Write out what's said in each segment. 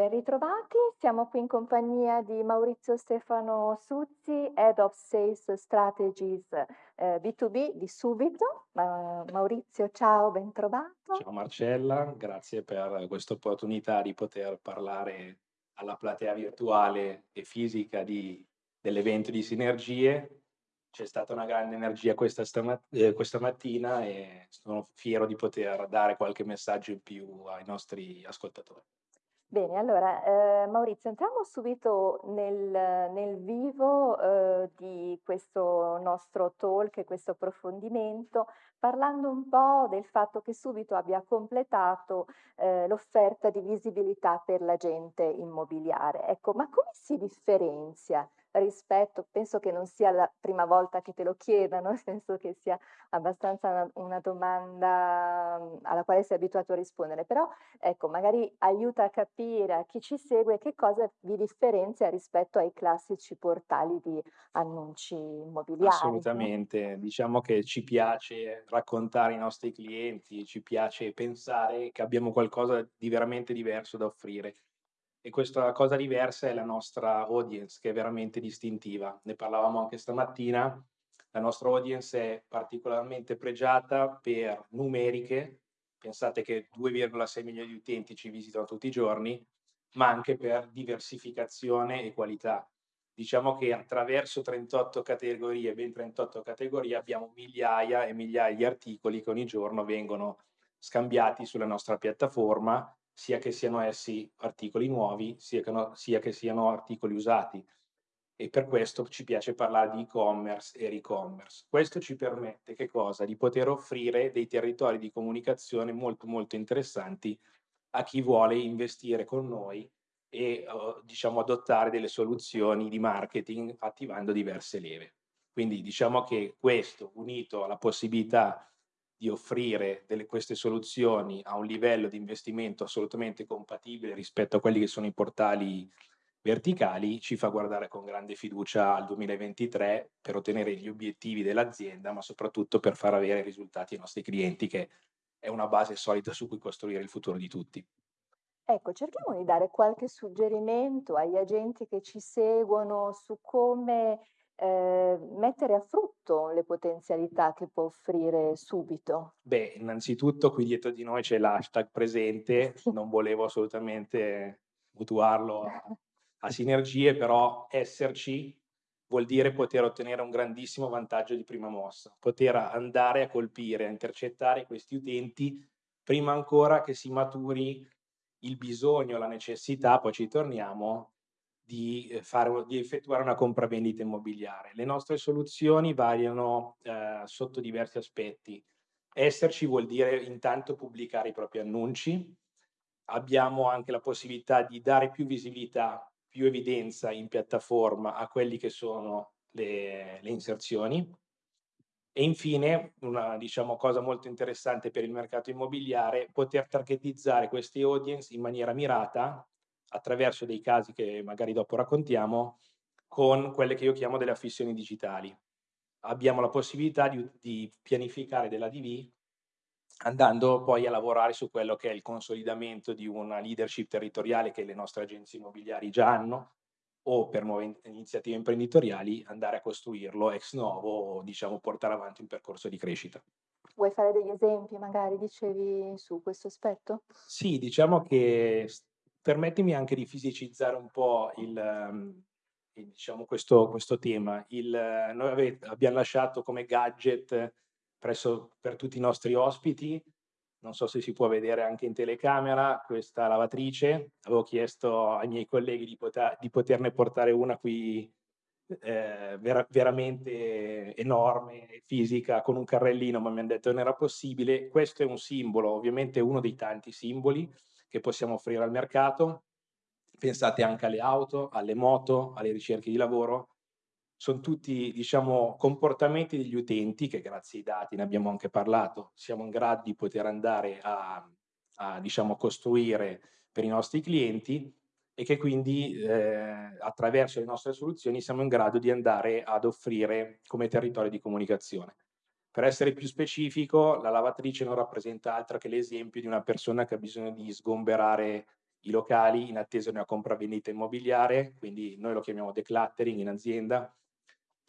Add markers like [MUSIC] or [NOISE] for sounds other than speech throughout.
Ben ritrovati, siamo qui in compagnia di Maurizio Stefano Suzzi, Head of Sales Strategies eh, B2B di Subito. Ma, Maurizio, ciao, ben trovato. Ciao Marcella, grazie per questa opportunità di poter parlare alla platea virtuale e fisica di, dell'evento di Sinergie. C'è stata una grande energia questa, eh, questa mattina e sono fiero di poter dare qualche messaggio in più ai nostri ascoltatori. Bene, allora, ehm, Maurizio, entriamo subito nel nel vivo, uhm, di questo nostro talk e questo approfondimento, parlando un po' del fatto che Subito abbia completato, ehm, l'offerta di visibilità per l'agente immobiliare. Ecco, ma come si differenzia rispetto penso che non sia la prima volta che te lo chiedano, [LAUGHS] penso che sia abbastanza una una domanda, mhmm, alla quale sei abituato a rispondere, però ecco, magari aiuta a capire a chi ci segue che cosa vi differenzia rispetto ai classici portali di annunci immobiliari, no? Assolutamente, diciamo che ci piace raccontare ai nostri clienti, ci piace pensare che abbiamo qualcosa di veramente diverso da offrire. E questa cosa diversa è la nostra audience, che è veramente distintiva. Ne parlavamo anche stamattina. La nostra audience è particolarmente pregiata per numeriche. Pensate che 2,6 milioni di utenti ci visitano tutti i giorni, ma anche per diversificazione e qualità. Diciamo che attraverso 38 categorie, ben 38 categorie, abbiamo migliaia e migliaia di articoli che ogni giorno vengono scambiati sulla nostra piattaforma sia che siano essi articoli nuovi, sia che, no, sia che siano articoli usati. E per questo ci piace parlare di e-commerce e re-commerce. Questo ci permette? Di poter offrire dei territori di comunicazione molto molto interessanti a chi vuole investire con noi e uh, diciamo adottare delle soluzioni di marketing attivando diverse leve. Quindi diciamo che questo unito alla possibilità di offrire delle, queste soluzioni a un livello di investimento assolutamente compatibile rispetto a quelli che sono i portali verticali ci fa guardare con grande fiducia al 2023 per ottenere gli obiettivi dell'azienda, ma soprattutto per far avere risultati ai nostri clienti, che è una base solida su cui costruire il futuro di tutti. Ecco, cerchiamo di dare qualche suggerimento agli agenti che ci seguono su come eh, mettere a frutto le potenzialità che può offrire subito? Beh, innanzitutto qui dietro di noi c'è l'hashtag presente, non volevo assolutamente mutuarlo a, [LAUGHS] a sinergie, però esserci vuol dire poter ottenere un grandissimo vantaggio di prima mossa, poter andare a colpire, a intercettare questi utenti prima ancora che si maturi il bisogno, la necessità, poi ci torniamo, di, eh, fare, di effettuare una compravendita immobiliare. Le nostre soluzioni variano eh, sotto diversi aspetti. Esserci vuol dire intanto pubblicare i propri annunci, abbiamo anche la possibilità di dare più visibilità, più evidenza in piattaforma a quelli che sono le, le inserzioni. E infine, una diciamo, cosa molto interessante per il mercato immobiliare, poter targetizzare queste audience in maniera mirata attraverso dei casi che magari dopo raccontiamo, con quelle che io chiamo delle affissioni digitali. Abbiamo la possibilità di, di pianificare della DV andando poi a lavorare su quello che è il consolidamento di una leadership territoriale che le nostre agenzie immobiliari già hanno o per nuove iniziative imprenditoriali andare a costruirlo ex novo o diciamo portare avanti un percorso di crescita. Vuoi fare degli esempi magari, dicevi, su questo aspetto? Sì, diciamo che permettimi anche di fisicizzare un po' il, um, diciamo questo, questo, tema. Il, noi ave, abbiamo lasciato come gadget presso, per tutti i nostri ospiti, non so se si può vedere anche in telecamera, questa lavatrice. Avevo chiesto ai miei colleghi di, poter, di poterne portare una qui eh, vera, veramente enorme, fisica, con un carrellino, ma mi hanno detto che non era possibile. Questo è un simbolo, ovviamente uno dei tanti simboli, che possiamo offrire al mercato. Pensate anche alle auto, alle moto, alle ricerche di lavoro. Sono tutti, diciamo, comportamenti degli utenti che grazie ai dati, ne abbiamo anche parlato, siamo in grado di poter andare a, a diciamo, costruire per i nostri clienti e che quindi eh, attraverso le nostre soluzioni siamo in grado di andare ad offrire come territorio di comunicazione. Per essere più specifico, la lavatrice non rappresenta altro che l'esempio di una persona che ha bisogno di sgomberare i locali in attesa di una compravendita immobiliare, quindi noi lo chiamiamo decluttering in azienda.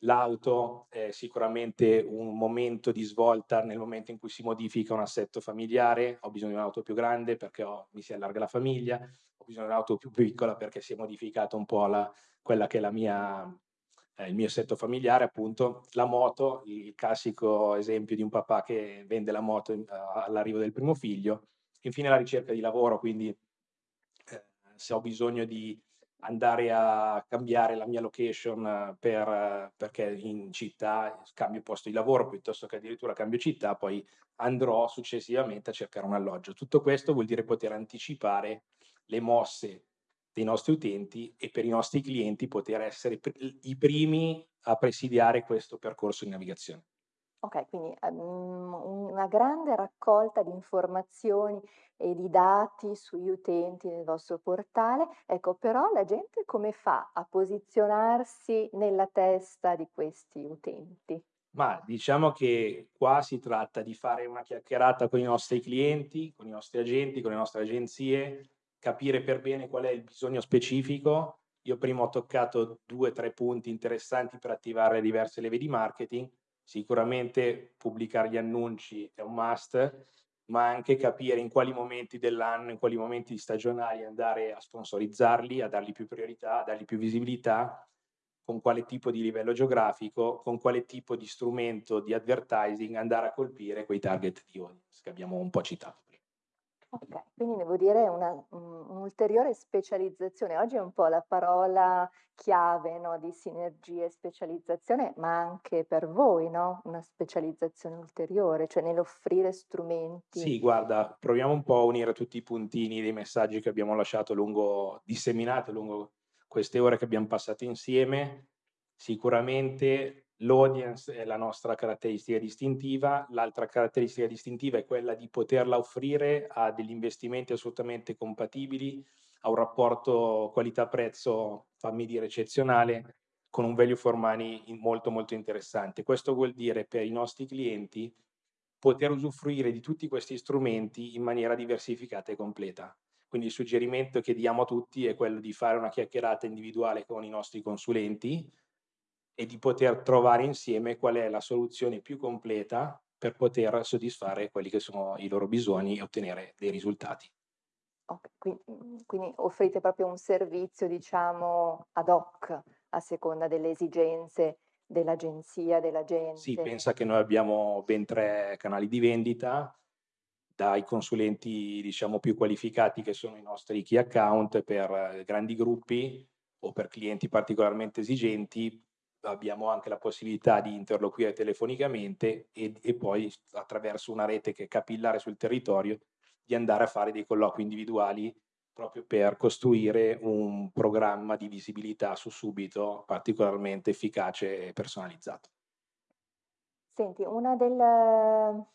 L'auto è sicuramente un momento di svolta nel momento in cui si modifica un assetto familiare, ho bisogno di un'auto più grande perché ho, mi si allarga la famiglia, ho bisogno di un'auto più piccola perché si è modificata un po' la, quella che è la mia, eh, il mio assetto familiare, appunto. La moto, il classico esempio di un papà che vende la moto in, all'arrivo del primo figlio. Infine la ricerca di lavoro, quindi eh, se ho bisogno di andare a cambiare la mia location per, perché in città cambio posto di lavoro piuttosto che addirittura cambio città, poi andrò successivamente a cercare un alloggio. Tutto questo vuol dire poter anticipare le mosse dei nostri utenti e per i nostri clienti poter essere i primi a presidiare questo percorso di navigazione. Ok, quindi um, una grande raccolta di informazioni e di dati sugli utenti nel vostro portale. Ecco, però la gente come fa a posizionarsi nella testa di questi utenti? Ma diciamo che qua si tratta di fare una chiacchierata con i nostri clienti, con i nostri agenti, con le nostre agenzie, capire per bene qual è il bisogno specifico. Io prima ho toccato due o tre punti interessanti per attivare diverse leve di marketing Sicuramente pubblicare gli annunci è un must, ma anche capire in quali momenti dell'anno, in quali momenti stagionali andare a sponsorizzarli, a dargli più priorità, a dargli più visibilità, con quale tipo di livello geografico, con quale tipo di strumento di advertising andare a colpire quei target di audience che abbiamo un po' citato. Okay, quindi devo dire una un'ulteriore specializzazione. Oggi è un po' la parola chiave, no, di sinergia e specializzazione, ma anche per voi, no, una specializzazione ulteriore, cioè nell'offrire strumenti Sì, guarda, proviamo un po' a unire tutti i puntini dei messaggi che abbiamo lasciato lungo disseminati lungo queste ore che abbiam passato insieme. Sicuramente L'audience è la nostra caratteristica distintiva, l'altra caratteristica distintiva è quella di poterla offrire a degli investimenti assolutamente compatibili, a un rapporto qualità-prezzo, fammi dire, eccezionale, con un value for money molto molto interessante. Questo vuol dire per i nostri clienti poter usufruire di tutti questi strumenti in maniera diversificata e completa. Quindi il suggerimento che diamo a tutti è quello di fare una chiacchierata individuale con i nostri consulenti, e di poter trovare insieme qual è la soluzione più completa per poter soddisfare quelli che sono i loro bisogni e ottenere dei risultati. Okay, qui mhmm, quindi offrite proprio un servizio, diciamo, ad hoc, a seconda delle esigenze dell'agenzia, Sì, dell'agente. pensa che noi abbiamo ben 3 canali di vendita, dai consulenti, diciamo, più qualificati che sono i nostri key account per grandi gruppi o per clienti particolarmente esigenti, abbiamo anche la possibilità di interloquire telefonicamente e, e poi attraverso una rete che è capillare sul territorio di andare a fare dei colloqui individuali proprio per costruire un programma di visibilità su subito particolarmente efficace e personalizzato. Senti, una del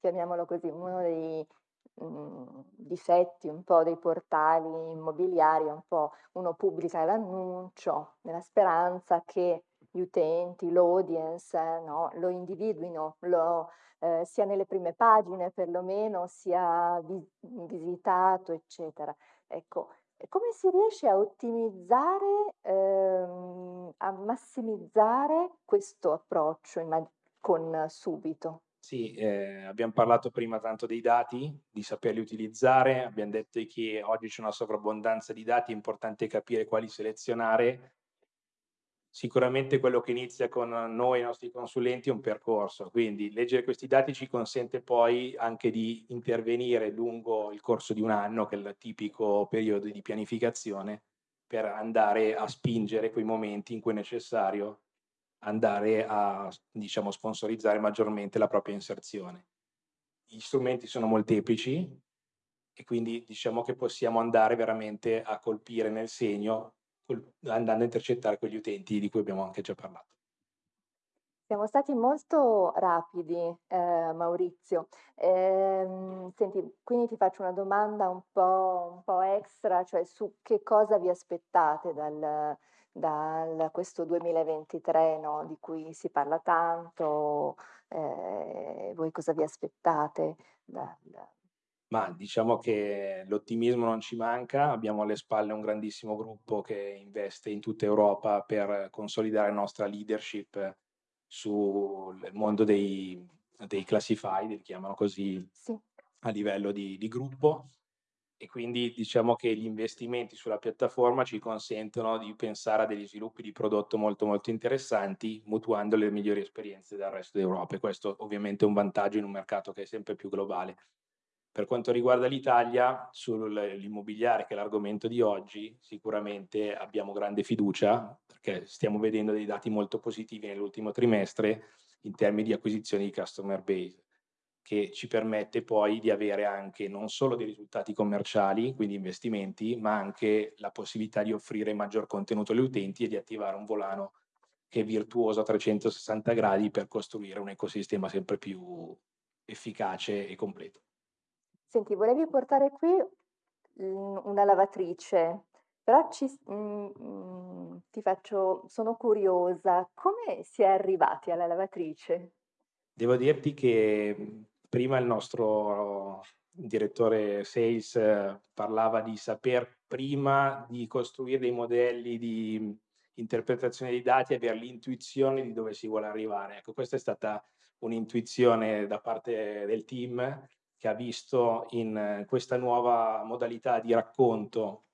chiamiamolo così, uno dei, mhmm, difetti un po' dei portali immobiliari un po' uno pubblica l'annuncio nella speranza che gli utenti, l'audience, no, lo individuino, lo, ehm, sia nelle prime pagine perlomeno, sia vi visitato, eccetera. Ecco, come si riesce a ottimizzare, ehm, a massimizzare questo approccio con subito? Sì, ehm, abbiam parlato prima tanto dei dati, di saperli utilizzare, abbiam detto che oggi c'è una sovrabbondanza di dati, è importante capire quali selezionare Sicuramente quello che inizia con noi, i nostri consulenti, è un percorso, quindi leggere questi dati ci consente poi anche di intervenire lungo il corso di un anno, che è il tipico periodo di pianificazione, per andare a spingere quei momenti in cui è necessario andare a, diciamo, sponsorizzare maggiormente la propria inserzione. Gli strumenti sono molteplici e quindi diciamo che possiamo andare veramente a colpire nel segno andando a intercettare quegli utenti di cui abbiamo anche già parlato. Siamo stati molto rapidi, ehm, Maurizio. Ehm, senti, quindi ti faccio una domanda un po' un po' extra, cioè su che cosa vi aspettate dal dal questo 2023, no, di cui si parla tanto, ehm, voi cosa vi aspettate dal Ma diciamo che l'ottimismo non ci manca, abbiamo alle spalle un grandissimo gruppo che investe in tutta Europa per consolidare la nostra leadership sul mondo dei dei classified, li chiamano così Sì. a livello di di gruppo, e quindi diciamo che gli investimenti sulla piattaforma ci consentono di pensare a degli sviluppi di prodotto molto, molto interessanti, mutuando le migliori esperienze dal resto d'Europa e questo ovviamente è un vantaggio in un mercato che è sempre più globale. Per quanto riguarda l'Italia, sul l'immobiliare, che è l'argomento di oggi, sicuramente abbiamo grande fiducia, perché stiamo vedendo dei dati molto positivi nell'ultimo trimestre in termini di acquisizione di customer base, che ci permette poi di avere anche non solo dei risultati commerciali, quindi investimenti, ma anche la possibilità di offrire maggior contenuto agli utenti e di attivare un volano che è virtuoso a 360 gradi per costruire un ecosistema sempre più efficace e completo. Senti, volevi portare qui, una lavatrice, però ci s mhmm, ti faccio sono curiosa, come si è arrivati alla lavatrice? Devo dirti che, mhmm, prima il nostro direttore sales eh, parlava di saper prima di costruire dei modelli di, mhmm, interpretazione dei dati, aver l'intuizione di dove si vuole arrivare. Ecco, questa è stata un'intuizione da parte del team che ha visto in eh, questa nuova modalità di racconto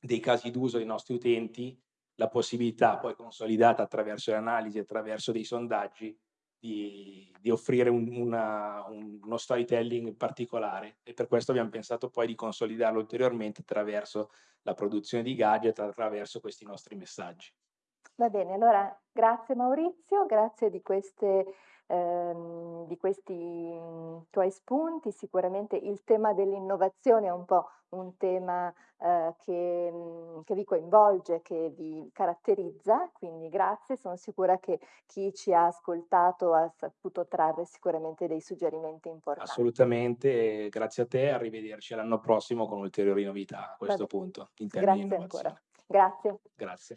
dei casi d'uso dei nostri utenti, la possibilità poi consolidata attraverso le analisi, attraverso dei sondaggi, di di offrire un una un uno storytelling particolare e per questo abbiam pensato poi di consolidarlo ulteriormente attraverso la produzione di gadget, attraverso questi nostri messaggi. Va bene, allora grazie Maurizio, grazie di queste ehm, di questi, mhmm, tuoi spunti. Sicuramente il tema dell'innovazione è un po' un tema, ehm, che mhmm, che vi coinvolge, che vi caratterizza, quindi grazie. Sono sicura che chi ci ha ascoltato ha saputo trarre sicuramente dei suggerimenti importanti. Assolutamente, grazie a te, arrivederci all'anno prossimo con ulteriori novità a questo punto, in termini di grazie ancora. innovazione. Grazie. Grazie.